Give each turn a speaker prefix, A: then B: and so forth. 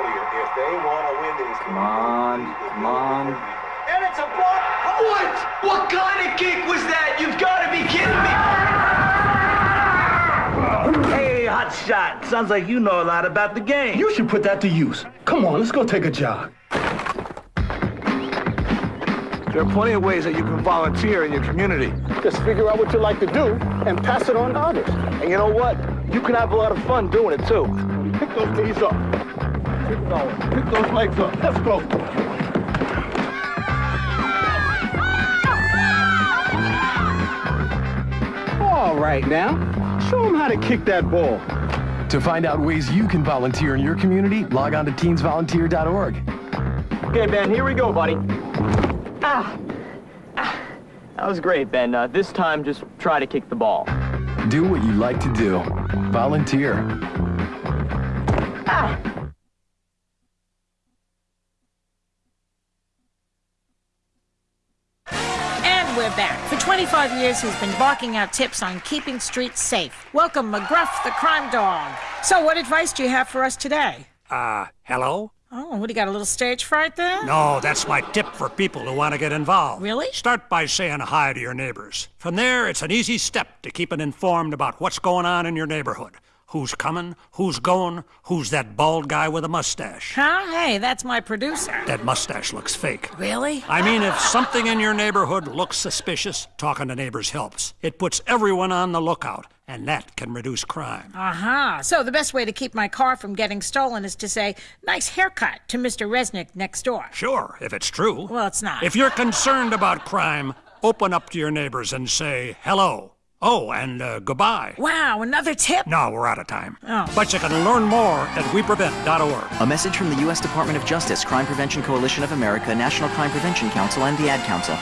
A: earlier, if they want to win this
B: Come on, come on.
C: And it's a block. What? What kind of kick was that? You've got to be kidding me.
D: Hey, hot shot. Sounds like you know a lot about the game.
E: You should put that to use. Come on, let's go take a jog.
D: There are plenty of ways that you can volunteer in your community.
E: Just figure out what you like to do and pass it on to others.
D: And you know what? You can have a lot of fun doing it too.
E: Pick those knees up. Keep going. Pick those legs up. Let's go. All right now. Show them how to kick that ball.
F: To find out ways you can volunteer in your community, log on to teensvolunteer.org.
B: Okay, Ben, here we go, buddy. Ah. ah. That was great, Ben. Uh, this time, just try to kick the ball.
F: Do what you like to do. Volunteer.
G: And we're back. For 25 years, he's been barking out tips on keeping streets safe. Welcome, McGruff the crime dog. So, what advice do you have for us today?
H: Uh, hello?
G: Oh, what do you got? A little stage fright there?
H: No, that's my tip for people who want to get involved.
G: Really?
H: Start by saying hi to your neighbors. From there, it's an easy step to keeping informed about what's going on in your neighborhood. Who's coming, who's going, who's that bald guy with a mustache.
G: Huh? Hey, that's my producer.
H: That mustache looks fake.
G: Really?
H: I mean, if something in your neighborhood looks suspicious, talking to neighbors helps. It puts everyone on the lookout, and that can reduce crime.
G: Uh huh. So, the best way to keep my car from getting stolen is to say, nice haircut to Mr. Resnick next door.
H: Sure, if it's true.
G: Well, it's not.
H: If you're concerned about crime, open up to your neighbors and say hello. Oh, and uh, goodbye.
G: Wow, another tip?
H: No, we're out of time.
G: Oh.
H: But you can learn more at weprevent.org.
I: A message from the U.S. Department of Justice, Crime Prevention Coalition of America, National Crime Prevention Council, and the Ad Council.